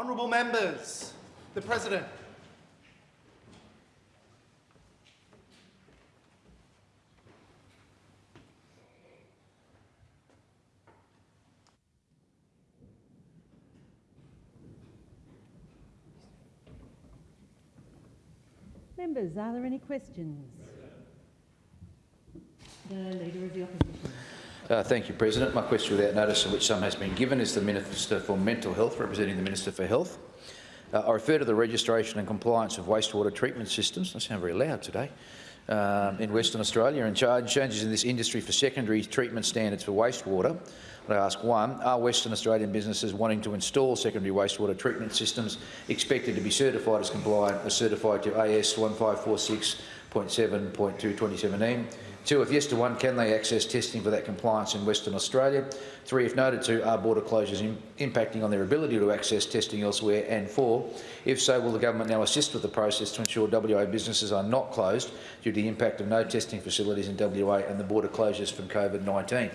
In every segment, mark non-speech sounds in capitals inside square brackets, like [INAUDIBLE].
Honourable members, the President. Members, are there any questions? The Leader of the Opposition. Uh, thank you, President. My question without notice, of which some has been given, is to the Minister for Mental Health, representing the Minister for Health. Uh, I refer to the registration and compliance of wastewater treatment systems. I sound very loud today. Um, in Western Australia and changes in this industry for secondary treatment standards for wastewater. I ask one, are Western Australian businesses wanting to install secondary wastewater treatment systems expected to be certified as compliant as certified to AS 1546.7.2 2017? Two, if yes to one, can they access testing for that compliance in Western Australia? Three, if noted to, are border closures Im impacting on their ability to access testing elsewhere? And four, if so, will the government now assist with the process to ensure WA businesses are not closed due to the impact of no testing facilities in WA and the border closures from COVID-19?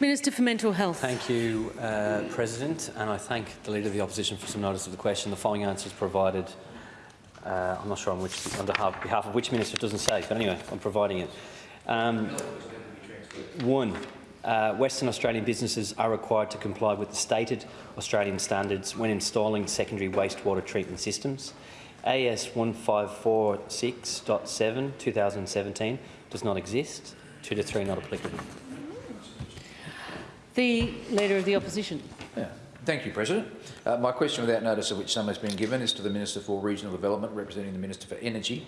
Minister for Mental Health. Thank you, uh, President, and I thank the Leader of the Opposition for some notice of the question. The following answer is provided. Uh, I'm not sure on, which, on behalf, of which minister it doesn't say, but anyway, I'm providing it. Um, one, uh, Western Australian businesses are required to comply with the stated Australian standards when installing secondary wastewater treatment systems. AS 1546.7 2017 does not exist. Two to three not applicable. The Leader of the Opposition. Thank you, President. Uh, my question, without notice of which some has been given, is to the Minister for Regional Development, representing the Minister for Energy.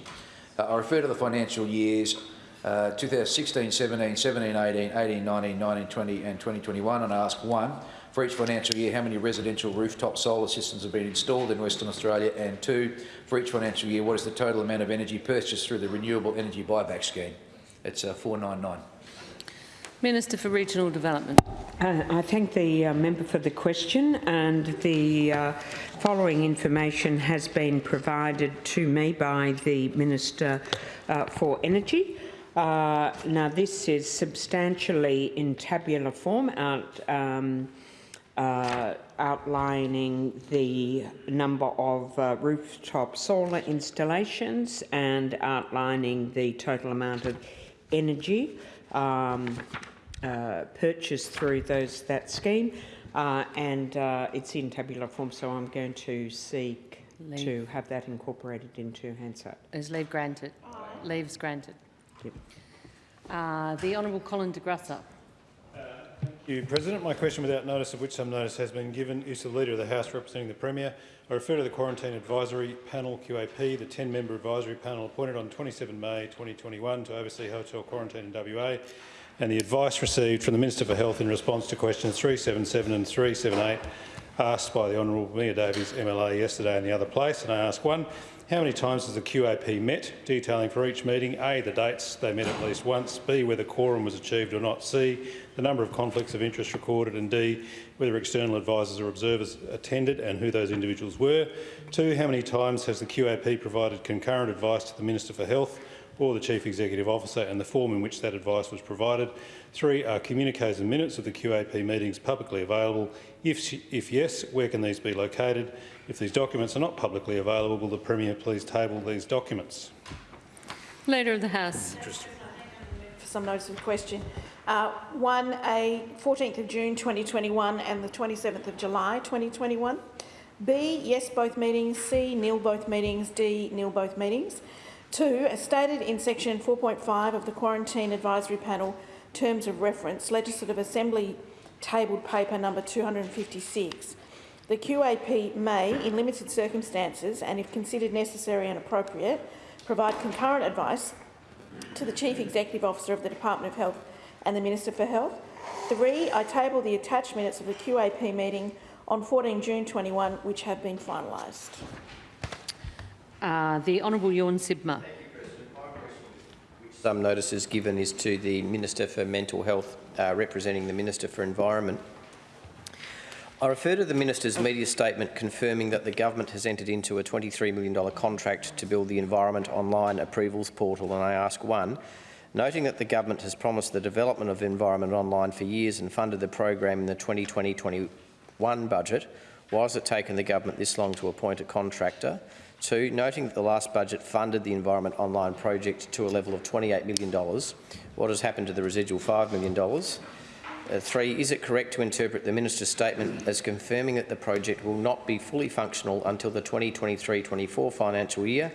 Uh, I refer to the financial years uh, 2016, 17, 17, 18, 18, 19, 19, 20 and 2021 and ask one, for each financial year, how many residential rooftop solar systems have been installed in Western Australia? And two, for each financial year, what is the total amount of energy purchased through the Renewable Energy Buyback Scheme? It's uh, 499. Minister for Regional Development. Uh, I thank the uh, member for the question and the uh, following information has been provided to me by the Minister uh, for Energy. Uh, now this is substantially in tabular form out, um, uh, outlining the number of rooftop solar installations and outlining the total amount of energy um, uh, purchased through those that scheme, uh, and uh, it's in tabular form. So I'm going to seek leave. to have that incorporated into Hansard. Is leave granted? Leaves granted. Yep. Uh, the Honourable Colin de Grussa. Thank you, President. My question, without notice of which some notice has been given, is to the Leader of the House representing the Premier. I refer to the Quarantine Advisory Panel, QAP, the 10-member advisory panel appointed on 27 May 2021 to oversee hotel quarantine in WA, and the advice received from the Minister for Health in response to questions 377 and 378 asked by the Honourable Mia Davies MLA yesterday in the other place. And I ask one, how many times has the QAP met, detailing for each meeting. A, the dates. They met at least once, B, whether quorum was achieved or not, C, the number of conflicts of interest recorded, and D, whether external advisers or observers attended and who those individuals were. Two, how many times has the QAP provided concurrent advice to the Minister for Health or the Chief Executive Officer and the form in which that advice was provided. Three, are communiques and minutes of the QAP meetings publicly available? If, if yes, where can these be located? If these documents are not publicly available, will the Premier please table these documents? Leader of the House. For some notice of the question. Uh, one, a 14th of June 2021 and the 27th of July 2021. B, yes both meetings. C, nil both meetings. D, nil both meetings. Two, as stated in section 4.5 of the Quarantine Advisory Panel Terms of Reference, Legislative Assembly tabled paper number 256, the QAP may, in limited circumstances and if considered necessary and appropriate, provide concurrent advice to the Chief Executive Officer of the Department of Health and the Minister for Health. Three, I table the attached minutes of the QAP meeting on 14 June 21, which have been finalised. Uh, the Honourable Tjorn Sibma. Some notices given is to the Minister for Mental Health, uh, representing the Minister for Environment. I refer to the Minister's media statement confirming that the government has entered into a $23 million contract to build the Environment Online Approvals Portal, and I ask one, noting that the government has promised the development of Environment Online for years and funded the program in the 2020-21 budget, Why has it taken the government this long to appoint a contractor? Two, noting that the last budget funded the Environment Online project to a level of $28 million, what has happened to the residual $5 million? Uh, three, is it correct to interpret the minister's statement as confirming that the project will not be fully functional until the 2023-24 financial year,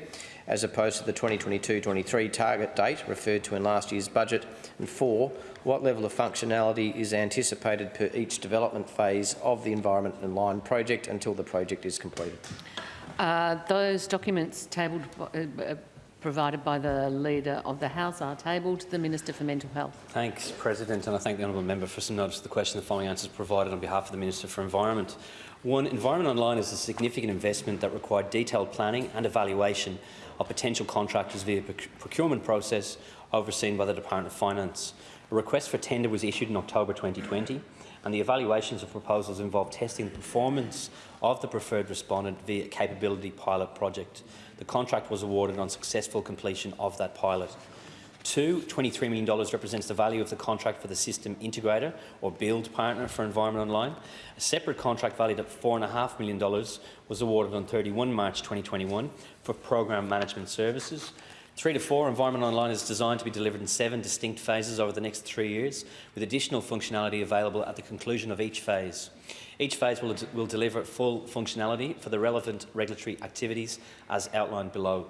as opposed to the 2022-23 target date referred to in last year's budget? And four, what level of functionality is anticipated per each development phase of the Environment Online project until the project is completed? Uh, those documents tabled, uh, uh, provided by the Leader of the House are tabled to the Minister for Mental Health. Thanks, President, and I thank the honourable member for some notice of the question. The following answers provided on behalf of the Minister for Environment. One, Environment Online is a significant investment that required detailed planning and evaluation of potential contractors via proc procurement process overseen by the Department of Finance. A request for tender was issued in October 2020 and the evaluations of proposals involved testing the performance of the preferred respondent via capability pilot project. The contract was awarded on successful completion of that pilot. Two, $23 million represents the value of the contract for the system integrator or build partner for Environment Online. A separate contract valued at $4.5 million was awarded on 31 March 2021 for program management services. Three to four, Environment Online is designed to be delivered in seven distinct phases over the next three years, with additional functionality available at the conclusion of each phase. Each phase will, will deliver full functionality for the relevant regulatory activities as outlined below.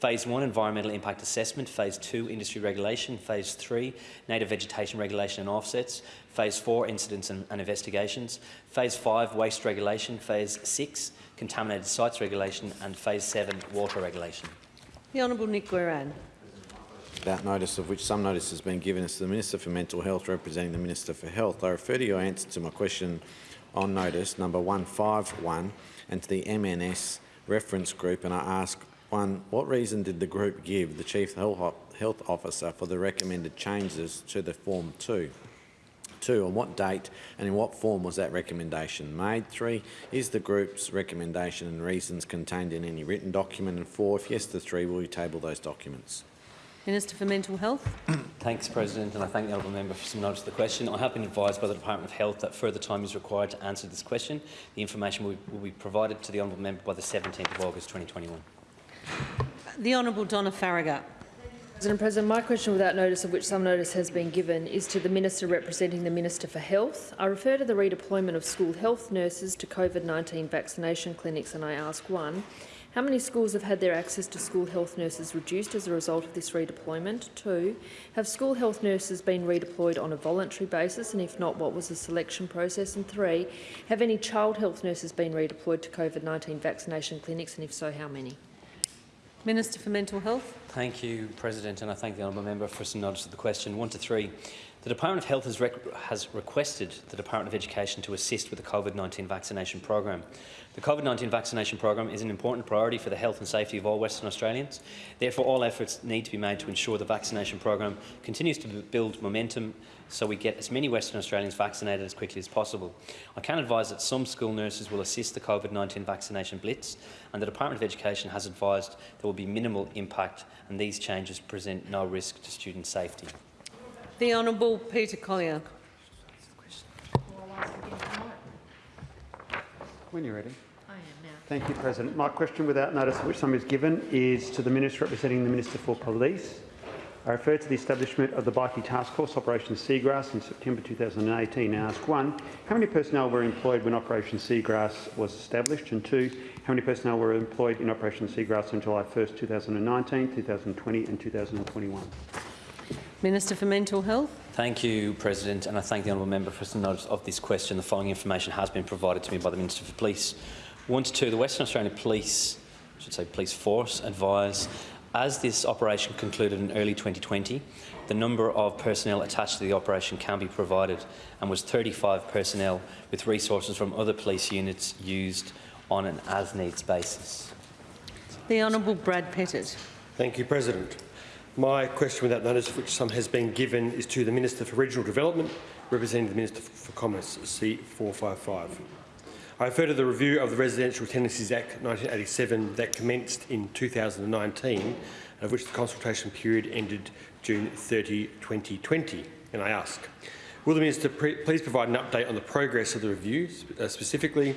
Phase 1, Environmental Impact Assessment. Phase 2, Industry Regulation. Phase 3, Native Vegetation Regulation and Offsets. Phase 4, Incidents and, and Investigations. Phase 5, Waste Regulation. Phase 6, Contaminated Sites Regulation. And Phase 7, Water Regulation. The Honourable Nick Goiran. Without notice of which some notice has been given to the Minister for Mental Health representing the Minister for Health. I refer to your answer to my question on notice number 151 and to the MNS reference group and I ask one, what reason did the group give the Chief Health Officer for the recommended changes to the Form 2? Two, on what date and in what form was that recommendation made? Three, is the group's recommendation and reasons contained in any written document? And four, if yes to three, will you table those documents? Minister for Mental Health. [CLEARS THROAT] Thanks, President, and I thank the honourable member for some notice of the question. I have been advised by the Department of Health that further time is required to answer this question. The information will, will be provided to the honourable member by the 17th of August 2021. The Honourable Donna Faragher. President, President, my question without notice of which some notice has been given is to the Minister representing the Minister for Health. I refer to the redeployment of school health nurses to COVID-19 vaccination clinics and I ask one, how many schools have had their access to school health nurses reduced as a result of this redeployment? Two, have school health nurses been redeployed on a voluntary basis and if not, what was the selection process? And three, have any child health nurses been redeployed to COVID-19 vaccination clinics and if so, how many? Minister for Mental Health. Thank you, President, and I thank the honourable member for some notice of the question. One to three. The Department of Health has, rec has requested the Department of Education to assist with the COVID-19 vaccination program. The COVID-19 vaccination program is an important priority for the health and safety of all Western Australians. Therefore, all efforts need to be made to ensure the vaccination program continues to build momentum so we get as many Western Australians vaccinated as quickly as possible. I can advise that some school nurses will assist the COVID-19 vaccination blitz and the Department of Education has advised there will be minimal impact and these changes present no risk to student safety. The Honourable Peter Collier. When you're ready. I am now. Thank you, President. My question, without notice of which some is given, is to the Minister representing the Minister for Police. I refer to the establishment of the Bikie Task Force Operation Seagrass in September 2018 and ask one, how many personnel were employed when Operation Seagrass was established? And two, how many personnel were employed in Operation Seagrass on July 1, 2019, 2020 and 2021? Minister for Mental Health. Thank you, President, and I thank the honourable member for some notice of this question. The following information has been provided to me by the Minister for Police. One to two, the Western Australian Police, I should say Police Force, advise as this operation concluded in early 2020, the number of personnel attached to the operation can be provided and was 35 personnel with resources from other police units used on an as-needs basis. The Honourable Brad Pettitt. Thank you, President. My question without notice, which some has been given, is to the Minister for Regional Development, representing the Minister for Commerce, C455. I refer to the review of the Residential Tenancies Act 1987 that commenced in 2019, of which the consultation period ended June 30, 2020. And I ask, will the Minister please provide an update on the progress of the review, uh, specifically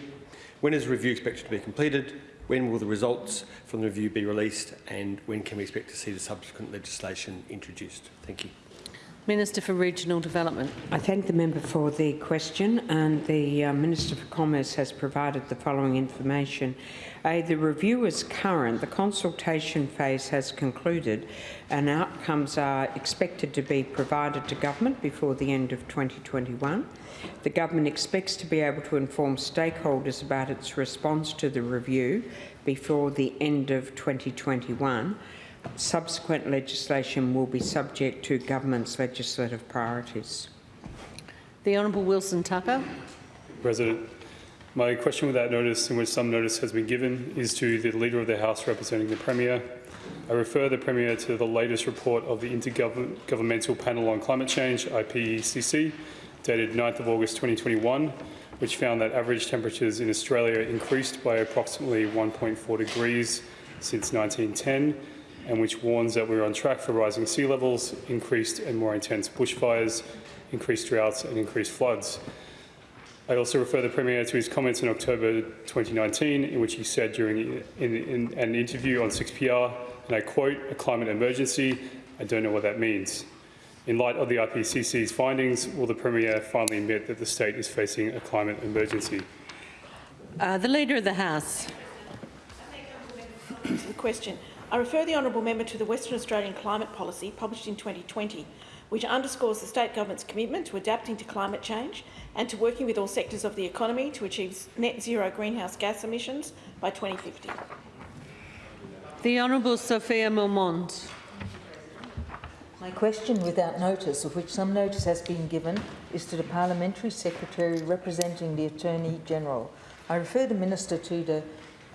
When is the review expected to be completed? When will the results from the review be released? And when can we expect to see the subsequent legislation introduced? Thank you. Minister for Regional Development. I thank the member for the question and the uh, Minister for Commerce has provided the following information. A, the review is current, the consultation phase has concluded and outcomes are expected to be provided to government before the end of 2021. The government expects to be able to inform stakeholders about its response to the review before the end of 2021. Subsequent legislation will be subject to government's legislative priorities. The Honourable Wilson Tucker. President, my question without notice, in which some notice has been given, is to the Leader of the House representing the Premier. I refer the Premier to the latest report of the Intergovernmental Panel on Climate Change, IPCC, dated 9th of August 2021, which found that average temperatures in Australia increased by approximately 1.4 degrees since 1910 and which warns that we're on track for rising sea levels, increased and more intense bushfires, increased droughts and increased floods. I also refer the Premier to his comments in October 2019 in which he said during in, in an interview on 6PR, and I quote, a climate emergency, I don't know what that means. In light of the IPCC's findings, will the Premier finally admit that the state is facing a climate emergency? Uh, the Leader of the House. The question. I refer the honourable member to the Western Australian Climate Policy published in 2020, which underscores the state government's commitment to adapting to climate change and to working with all sectors of the economy to achieve net zero greenhouse gas emissions by 2050. The Honourable Sophia Moermond. My question, without notice, of which some notice has been given, is to the Parliamentary Secretary representing the Attorney-General. I refer the Minister to the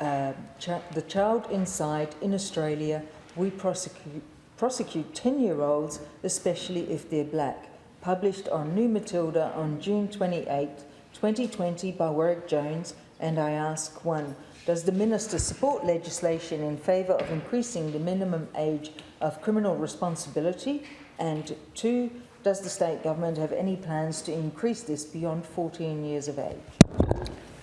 uh, ch the child inside in Australia, we prosecute, prosecute 10-year-olds, especially if they're black, published on New Matilda on June 28, 2020 by Warwick Jones, and I ask one, does the Minister support legislation in favour of increasing the minimum age of criminal responsibility? And two, does the state government have any plans to increase this beyond 14 years of age?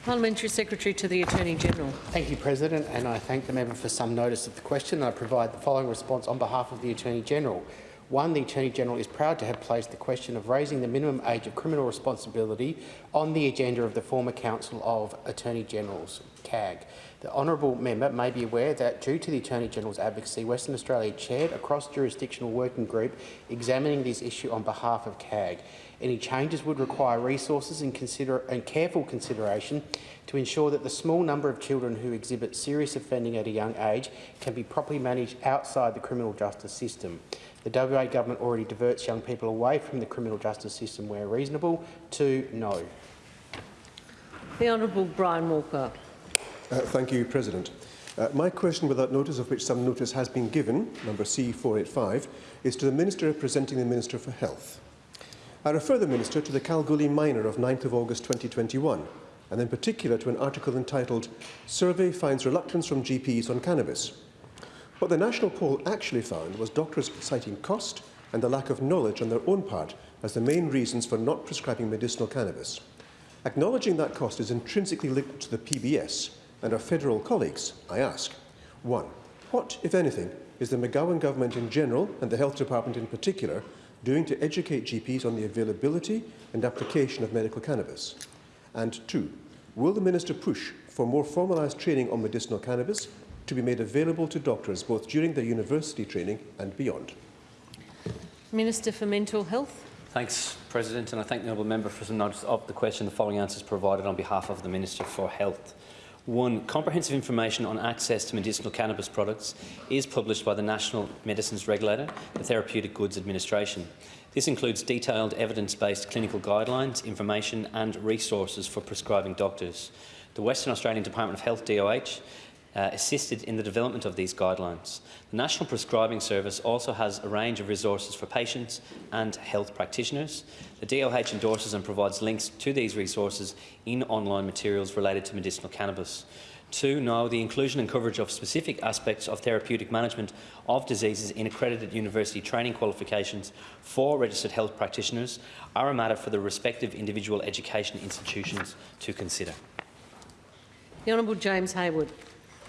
Parliamentary Secretary to the Attorney-General. Thank you, President, and I thank the member for some notice of the question. I provide the following response on behalf of the Attorney-General. One, the Attorney-General is proud to have placed the question of raising the minimum age of criminal responsibility on the agenda of the former Council of Attorney-Generals, CAG. The honourable member may be aware that, due to the Attorney-General's advocacy, Western Australia chaired a cross-jurisdictional working group examining this issue on behalf of CAG. Any changes would require resources and, consider and careful consideration to ensure that the small number of children who exhibit serious offending at a young age can be properly managed outside the criminal justice system. The WA government already diverts young people away from the criminal justice system where reasonable to no. The Honourable Brian Walker. Uh, thank you, President. Uh, my question, without notice of which some notice has been given, number C485, is to the Minister representing the Minister for Health. I refer the Minister to the Kalgoorlie Miner of 9th of August 2021, and in particular to an article entitled Survey Finds Reluctance from GPs on Cannabis. What the national poll actually found was doctors citing cost and the lack of knowledge on their own part as the main reasons for not prescribing medicinal cannabis. Acknowledging that cost is intrinsically linked to the PBS and our federal colleagues, I ask, 1. What, if anything, is the McGowan government in general and the Health Department in particular doing to educate GPs on the availability and application of medical cannabis? And two, will the Minister push for more formalised training on medicinal cannabis to be made available to doctors both during their university training and beyond? Minister for Mental Health. Thanks, President, and I thank the honourable member for some notice of the question. The following answers provided on behalf of the Minister for Health. One, comprehensive information on access to medicinal cannabis products is published by the National Medicines Regulator, the Therapeutic Goods Administration. This includes detailed evidence-based clinical guidelines, information and resources for prescribing doctors. The Western Australian Department of Health, DOH, uh, assisted in the development of these guidelines. The National Prescribing Service also has a range of resources for patients and health practitioners. The DOH endorses and provides links to these resources in online materials related to medicinal cannabis. Two, now the inclusion and coverage of specific aspects of therapeutic management of diseases in accredited university training qualifications for registered health practitioners are a matter for the respective individual education institutions to consider. The Honourable James Hayward.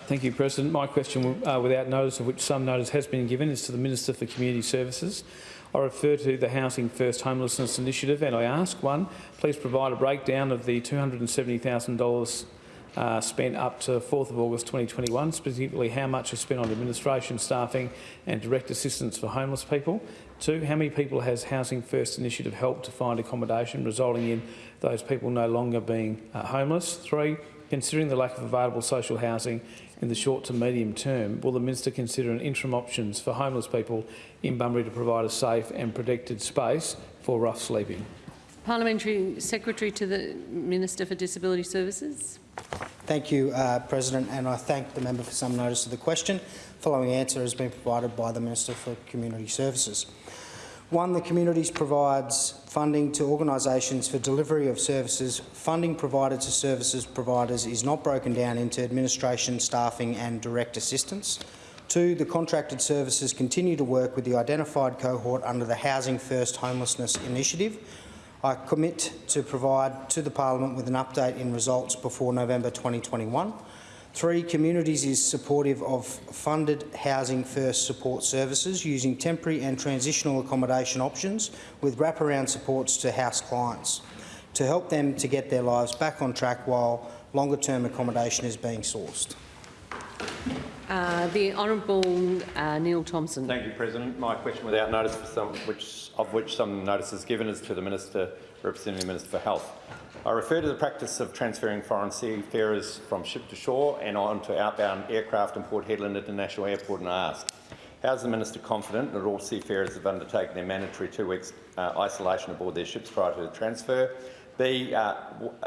Thank you, President. My question, uh, without notice of which some notice has been given, is to the Minister for Community Services. I refer to the Housing First Homelessness Initiative and I ask, one, please provide a breakdown of the $270,000 uh, spent up to 4th of August 2021, specifically how much is spent on administration, staffing and direct assistance for homeless people. Two, how many people has Housing First Initiative helped to find accommodation, resulting in those people no longer being uh, homeless? Three, considering the lack of available social housing in the short to medium term, will the Minister consider an interim options for homeless people in Bunbury to provide a safe and protected space for rough sleeping? Parliamentary Secretary to the Minister for Disability Services. Thank you, uh, President, and I thank the member for some notice of the question. The Following answer has been provided by the Minister for Community Services. One, the Communities provides funding to organisations for delivery of services. Funding provided to services providers is not broken down into administration, staffing and direct assistance. Two, the contracted services continue to work with the identified cohort under the Housing First Homelessness Initiative. I commit to provide to the Parliament with an update in results before November 2021. Three, Communities is supportive of funded Housing First support services using temporary and transitional accommodation options with wraparound supports to house clients to help them to get their lives back on track while longer-term accommodation is being sourced. Uh, the Honourable uh, Neil Thomson. Thank you, President. My question without notice, for some, which, of which some notice is given, is to the Minister representing the Minister for Health. I refer to the practice of transferring foreign seafarers from ship to shore and on to outbound aircraft in Port Hedland International Airport and I ask, how is the Minister confident that all seafarers have undertaken their mandatory two weeks uh, isolation aboard their ships prior to the transfer? B, uh,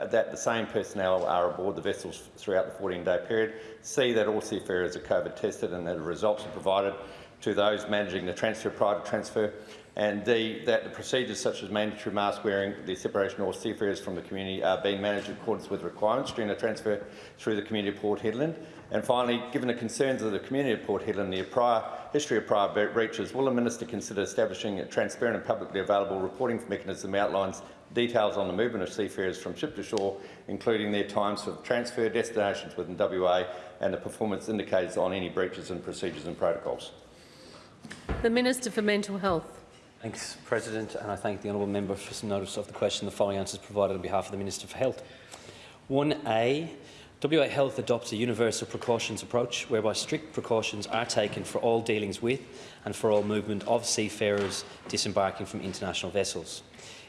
that the same personnel are aboard the vessels throughout the 14-day period. C, that all seafarers are COVID tested and that results are provided to those managing the transfer prior to transfer. And D, that the procedures such as mandatory mask wearing, the separation of all seafarers from the community are being managed in accordance with requirements during the transfer through the community of Port Hedland. And finally, given the concerns of the community of Port Hedland, the prior history of prior breaches, will the Minister consider establishing a transparent and publicly available reporting mechanism that outlines details on the movement of seafarers from ship to shore, including their times for transfer, destinations within WA and the performance indicators on any breaches in procedures and protocols? The Minister for Mental Health. Thanks, President, and I thank the honourable member for some notice of the question. The following answers provided on behalf of the Minister for Health. 1A. WA Health adopts a universal precautions approach whereby strict precautions are taken for all dealings with and for all movement of seafarers disembarking from international vessels.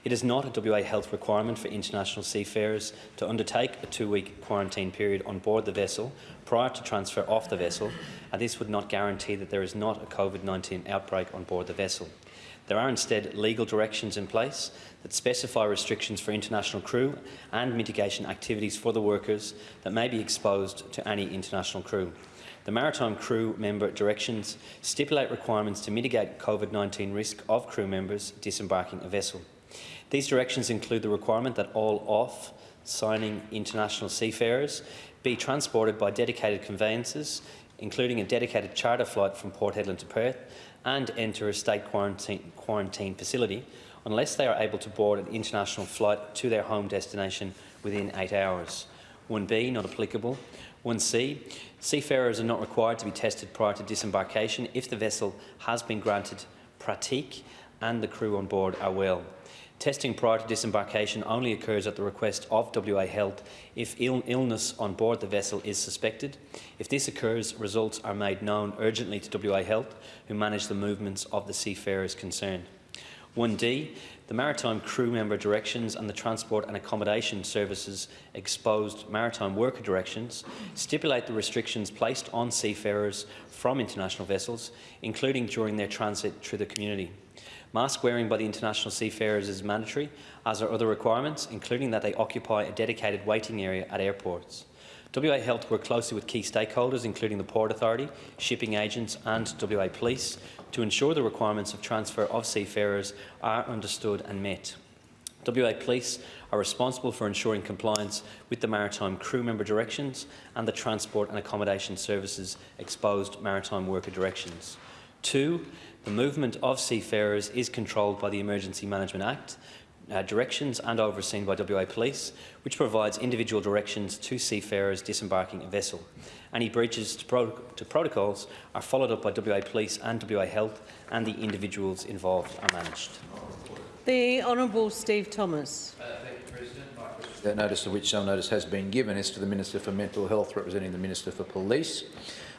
It is not a WA Health requirement for international seafarers to undertake a two-week quarantine period on board the vessel prior to transfer off the vessel, and this would not guarantee that there is not a COVID-19 outbreak on board the vessel. There are instead legal directions in place that specify restrictions for international crew and mitigation activities for the workers that may be exposed to any international crew. The Maritime Crew Member Directions stipulate requirements to mitigate COVID-19 risk of crew members disembarking a vessel. These directions include the requirement that all off-signing international seafarers be transported by dedicated conveyances, including a dedicated charter flight from Port Hedland to Perth, and enter a state quarantine, quarantine facility unless they are able to board an international flight to their home destination within eight hours. 1B, not applicable. 1C, seafarers are not required to be tested prior to disembarkation if the vessel has been granted pratique and the crew on board are well. Testing prior to disembarkation only occurs at the request of WA Health if Ill illness on board the vessel is suspected. If this occurs, results are made known urgently to WA Health, who manage the movements of the seafarers concerned. 1D, the Maritime Crew Member Directions and the Transport and Accommodation Services Exposed Maritime Worker Directions stipulate the restrictions placed on seafarers from international vessels, including during their transit through the community. Mask wearing by the international seafarers is mandatory, as are other requirements, including that they occupy a dedicated waiting area at airports. WA Health work closely with key stakeholders, including the Port Authority, shipping agents and WA Police, to ensure the requirements of transfer of seafarers are understood and met. WA Police are responsible for ensuring compliance with the Maritime Crew Member Directions and the Transport and Accommodation Services Exposed Maritime Worker Directions. Two, the movement of seafarers is controlled by the Emergency Management Act, uh, directions and overseen by WA Police, which provides individual directions to seafarers disembarking a vessel. Any breaches to, pro to protocols are followed up by WA Police and WA Health, and the individuals involved are managed. The Honourable Steve Thomas. That notice of which some notice has been given is to the Minister for Mental Health, representing the Minister for Police.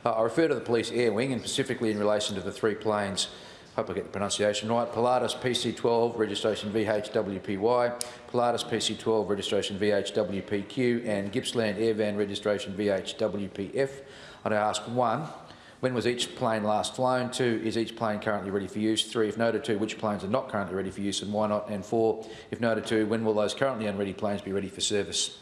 Uh, I refer to the Police Air Wing, and specifically in relation to the three planes hope I get the pronunciation right, Pilatus PC12 registration VHWPY, Pilatus PC12 registration VHWPQ and Gippsland Airvan registration VHWPF. I'd ask one, when was each plane last flown? Two, is each plane currently ready for use? Three, if noted two, which planes are not currently ready for use and why not? And four, if noted two, when will those currently unready planes be ready for service?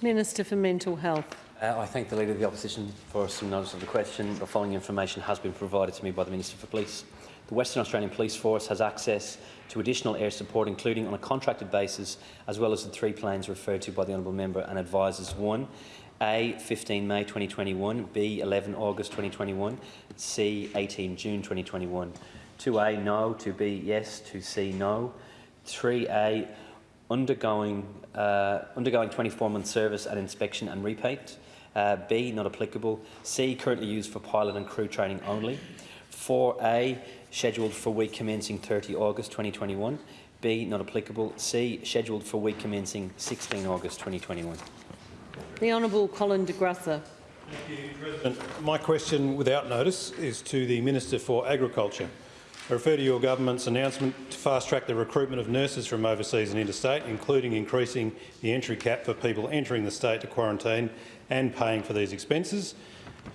Minister for Mental Health. Uh, I thank the Leader of the Opposition for some notice of the question. The following information has been provided to me by the Minister for Police. The Western Australian Police Force has access to additional air support, including on a contracted basis, as well as the three planes referred to by the Honourable Member and advises 1. A 15 May 2021, B 11 August 2021, C 18 June 2021. 2A no, 2B yes, 2C no. 3A undergoing uh, undergoing 24-month service and inspection and repaint. Uh, B, not applicable. C, currently used for pilot and crew training only. 4A, scheduled for week commencing 30 August 2021. B, not applicable. C, scheduled for week commencing 16 August 2021. The Honourable Colin de Grussa. Thank you, President. My question without notice is to the Minister for Agriculture. I refer to your government's announcement to fast-track the recruitment of nurses from overseas and interstate, including increasing the entry cap for people entering the state to quarantine and paying for these expenses.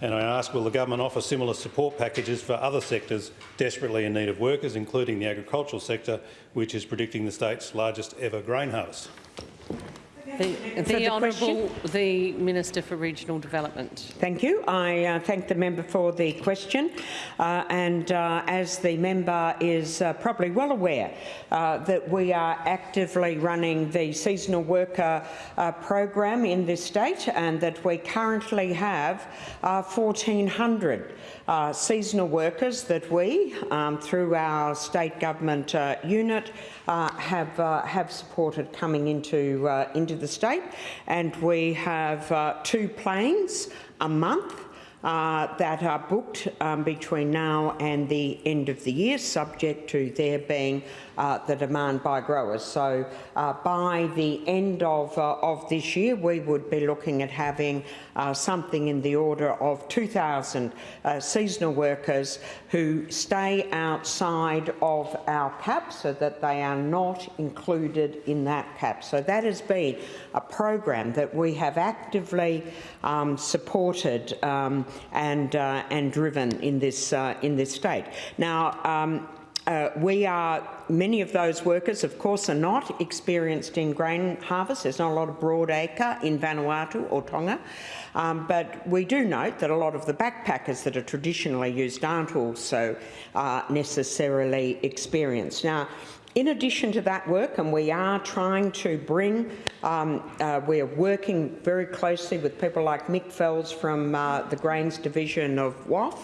And I ask, will the government offer similar support packages for other sectors desperately in need of workers, including the agricultural sector, which is predicting the state's largest ever grain harvest? The, the Honourable the Minister for Regional Development. Thank you. I uh, thank the member for the question. Uh, and uh, as the member is uh, probably well aware uh, that we are actively running the seasonal worker uh, program in this state and that we currently have 1,400 uh, seasonal workers that we, um, through our state government unit, uh, have have supported coming into uh, into the state, and we have uh, two planes a month. That are booked um, between now and the end of the year, subject to there being uh, the demand by growers. So uh, by the end of, uh, of this year, we would be looking at having uh, something in the order of 2,000 uh, seasonal workers who stay outside of our cap so that they are not included in that cap. So that has been a program that we have actively um, supported um, and, uh, and driven in this, in this state. Now, um, uh, we are, many of those workers, of course, are not experienced in grain harvest. There's not a lot of broadacre in Vanuatu or Tonga. Um, but we do note that a lot of the backpackers that are traditionally used aren't also uh, necessarily experienced. Now, in addition to that work, and we are trying to bring, um, uh, we are working very closely with people like Mick Fells from uh, the Grains Division of WAF,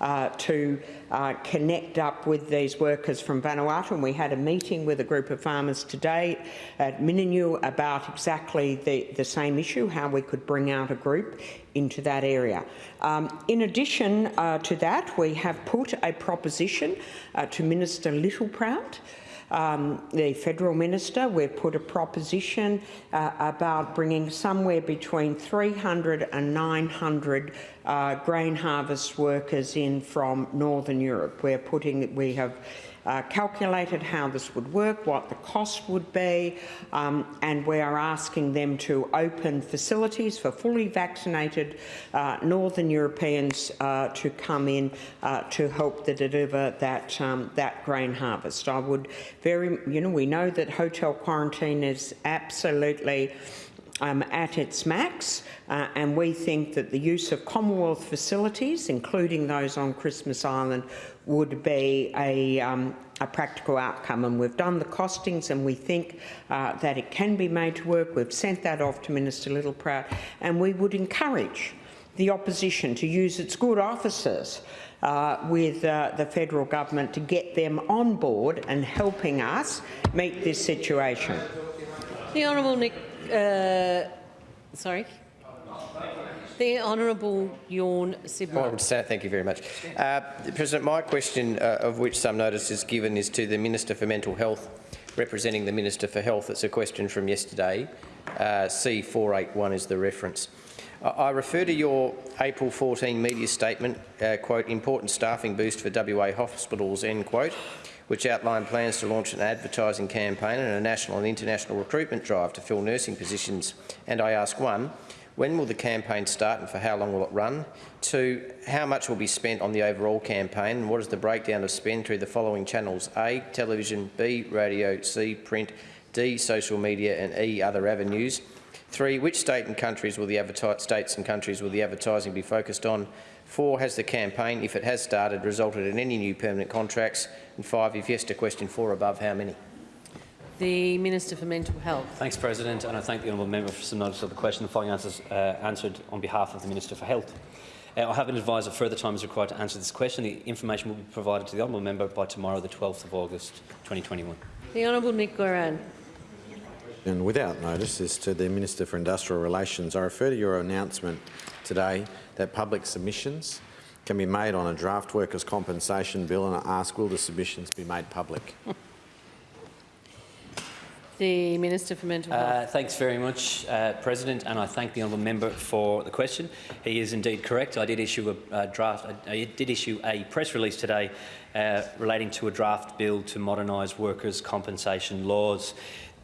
uh, to uh, connect up with these workers from Vanuatu. And we had a meeting with a group of farmers today at Mingenew about exactly the, the same issue, how we could bring out a group into that area. Um, in addition uh, to that, we have put a proposition uh, to Minister Littleproud um, the federal minister, we've put a proposition uh, about bringing somewhere between 300 and 900 uh, grain harvest workers in from Northern Europe. We're putting, we have uh, calculated how this would work, what the cost would be, um, and we are asking them to open facilities for fully vaccinated uh, Northern Europeans uh, to come in uh, to help deliver that, um, that grain harvest. I would very, you know, we know that hotel quarantine is absolutely um, at its max, uh, and we think that the use of Commonwealth facilities, including those on Christmas Island, would be a, um, a practical outcome. And we've done the costings and we think uh, that it can be made to work. We've sent that off to Minister Littleproud and we would encourage the opposition to use its good offices uh, with uh, the federal government to get them on board and helping us meet this situation. The Honourable Nick, uh, sorry, the Honourable Tjorn Sibma. Honourable Senator, thank you very much. Uh, President, my question, uh, of which some notice is given, is to the Minister for Mental Health, representing the Minister for Health. It's a question from yesterday. Uh, C481 is the reference. I, I refer to your April 14 media statement, uh, quote, important staffing boost for WA hospitals, end quote, which outlined plans to launch an advertising campaign and a national and international recruitment drive to fill nursing positions. And I ask, one, when will the campaign start and for how long will it run? Two, how much will be spent on the overall campaign and what is the breakdown of spend through the following channels? A, television, B, radio, C, print, D, social media and E, other avenues. Three, which state and countries will the states and countries will the advertising be focused on? Four, has the campaign, if it has started, resulted in any new permanent contracts? And five, if yes to question four above, how many? The Minister for Mental Health. Thanks, President, and I thank the honourable member for some notice of the question. The following answers uh, answered on behalf of the Minister for Health. Uh, I have been advised that further time is required to answer this question. The information will be provided to the honourable member by tomorrow, the 12th of August 2021. The Honourable Nick Goiran. And without notice is to the Minister for Industrial Relations. I refer to your announcement today that public submissions can be made on a draft workers' compensation bill and I ask will the submissions be made public? [LAUGHS] The Minister for Mental Health. Uh, thanks very much, uh, President, and I thank the honourable member for the question. He is indeed correct. I did issue a uh, draft. I did issue a press release today uh, relating to a draft bill to modernise workers' compensation laws.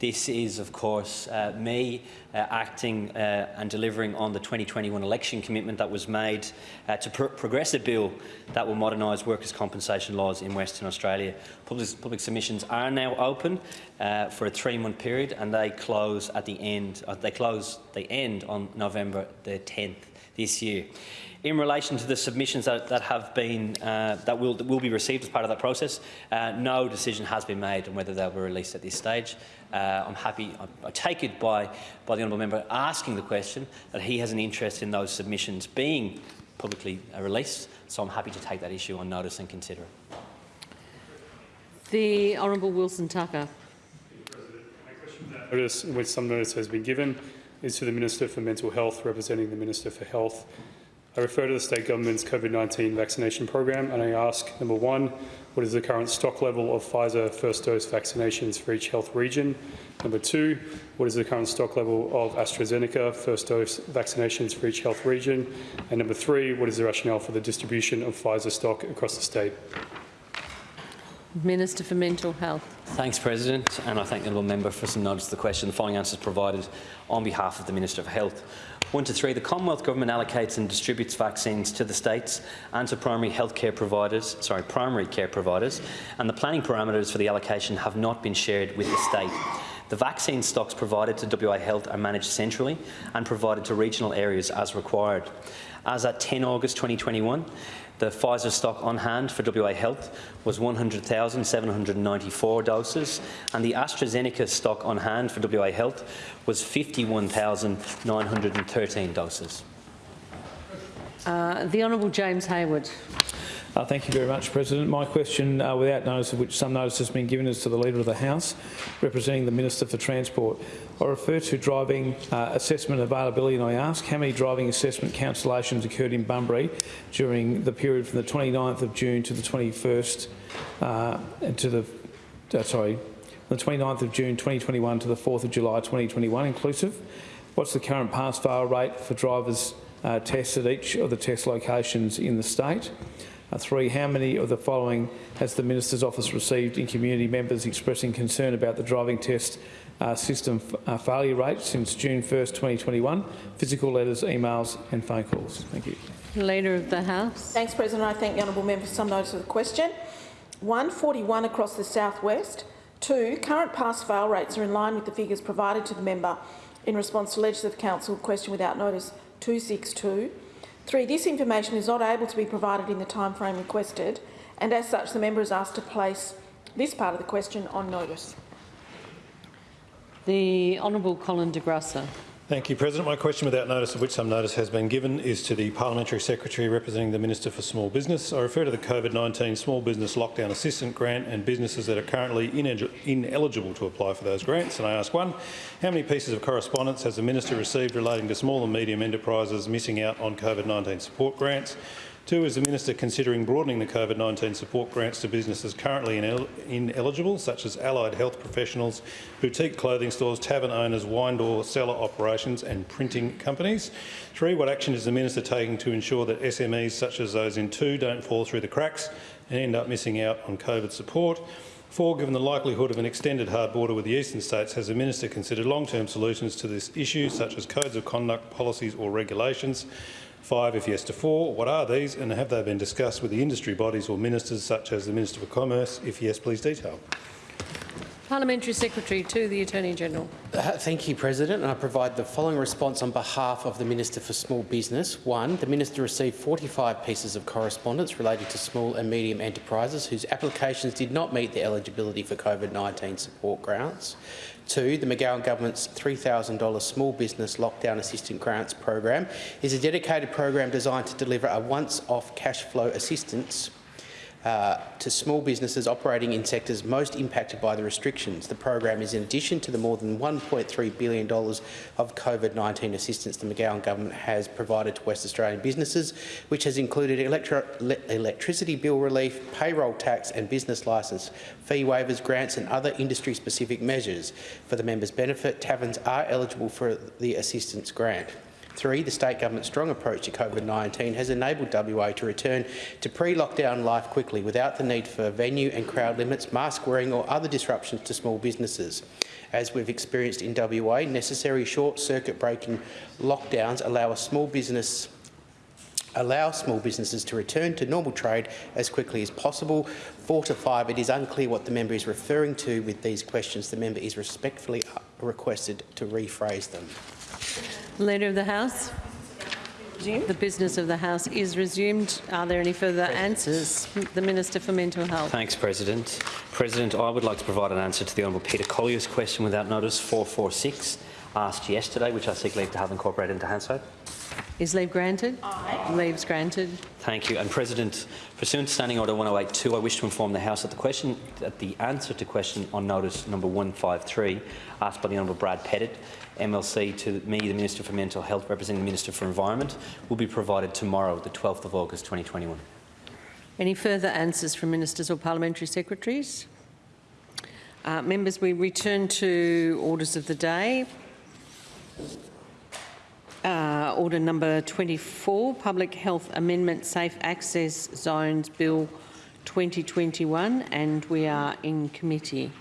This is, of course, uh, me uh, acting uh, and delivering on the 2021 election commitment that was made uh, to pr progress a bill that will modernise workers' compensation laws in Western Australia. Public, public submissions are now open uh, for a three-month period, and they close at the end. Uh, they close. They end on November the 10th this year. In relation to the submissions that, that have been uh, that will that will be received as part of that process, uh, no decision has been made on whether they'll be released at this stage. Uh, I'm happy. I, I take it by by the honourable member asking the question that he has an interest in those submissions being publicly uh, released. So I'm happy to take that issue on notice and consider it. The Honourable Wilson Tucker. Notice which some notice has been given is to the Minister for Mental Health, representing the Minister for Health. I refer to the state government's COVID-19 vaccination program and I ask, number one, what is the current stock level of Pfizer first dose vaccinations for each health region? Number two, what is the current stock level of AstraZeneca first dose vaccinations for each health region? And number three, what is the rationale for the distribution of Pfizer stock across the state? Minister for Mental Health. Thanks, President, and I thank the honourable member for some notice of the question. The following answers provided on behalf of the Minister for Health. One to three, the Commonwealth Government allocates and distributes vaccines to the states and to primary health care providers, sorry, primary care providers, and the planning parameters for the allocation have not been shared with the state. The vaccine stocks provided to WA Health are managed centrally and provided to regional areas as required. As at 10 August 2021, the Pfizer stock on hand for WA Health was 100,794 doses, and the AstraZeneca stock on hand for WA Health was 51,913 doses. Uh, the Honourable James Hayward. Uh, thank you very much, President. My question, uh, without notice of which some notice has been given, is to the Leader of the House, representing the Minister for Transport. I refer to driving uh, assessment availability and I ask how many driving assessment cancellations occurred in Bunbury during the period from the 29th of June to the 21st, uh, to the, uh, sorry, the 29th of June 2021 to the 4th of July 2021 inclusive. What's the current pass-fail rate for drivers uh, tests at each of the test locations in the state? Three, how many of the following has the Minister's Office received in community members expressing concern about the driving test uh, system uh, failure rate since June 1st, 2021? Physical letters, emails and phone calls. Thank you. Leader of the House. Thanks, President. I thank the honourable member for some notice of the question. One, 41 across the southwest. Two, current pass-fail rates are in line with the figures provided to the member in response to Legislative Council question without notice 262. Three, this information is not able to be provided in the timeframe requested, and as such, the member is asked to place this part of the question on notice. The Honourable Colin de Grussa. Thank you, President. My question, without notice of which some notice has been given, is to the Parliamentary Secretary representing the Minister for Small Business. I refer to the COVID-19 Small Business Lockdown Assistance Grant and businesses that are currently ineligible to apply for those grants. And I ask one, how many pieces of correspondence has the Minister received relating to small and medium enterprises missing out on COVID-19 support grants? Two, is the Minister considering broadening the COVID-19 support grants to businesses currently inel ineligible, such as allied health professionals, boutique clothing stores, tavern owners, wine door cellar operations and printing companies? Three, what action is the Minister taking to ensure that SMEs such as those in two don't fall through the cracks and end up missing out on COVID support? Four, given the likelihood of an extended hard border with the eastern states, has the Minister considered long-term solutions to this issue, such as codes of conduct, policies or regulations? Five, if yes to four, what are these and have they been discussed with the industry bodies or ministers such as the Minister for Commerce? If yes, please detail. Parliamentary Secretary to the Attorney-General. Uh, Thank you, President. And I provide the following response on behalf of the Minister for Small Business. One, the Minister received 45 pieces of correspondence relating to small and medium enterprises whose applications did not meet the eligibility for COVID-19 support grants. Two, the McGowan Government's $3,000 Small Business Lockdown Assistance Grants program is a dedicated program designed to deliver a once-off cash flow assistance uh, to small businesses operating in sectors most impacted by the restrictions. The program is in addition to the more than $1.3 billion of COVID-19 assistance the McGowan government has provided to West Australian businesses, which has included electri electricity bill relief, payroll tax and business licence, fee waivers, grants and other industry-specific measures. For the members' benefit, taverns are eligible for the assistance grant. Three, the state government's strong approach to COVID-19 has enabled WA to return to pre-lockdown life quickly without the need for venue and crowd limits, mask wearing or other disruptions to small businesses. As we've experienced in WA, necessary short-circuit breaking lockdowns allow a small business allow small businesses to return to normal trade as quickly as possible. Four to five, it is unclear what the member is referring to with these questions. The member is respectfully requested to rephrase them. Leader of the House. The business of the House is resumed. Are there any further answers? The Minister for Mental Health. Thanks, President. President, I would like to provide an answer to the Honourable Peter Collier's question without notice 446, asked yesterday, which I seek leave to have incorporated into Hansard. Is leave granted? Aye. Leave's granted. Thank you. And President, pursuant to Standing Order 1082, I wish to inform the House that the question, that the answer to question on notice number 153, asked by the Honourable Brad Pettitt, MLC, to me, the Minister for Mental Health, representing the Minister for Environment, will be provided tomorrow, the 12th of August 2021. Any further answers from ministers or parliamentary secretaries? Uh, members, we return to orders of the day. Uh, order number 24, Public Health Amendment Safe Access Zones Bill 2021, and we are in committee.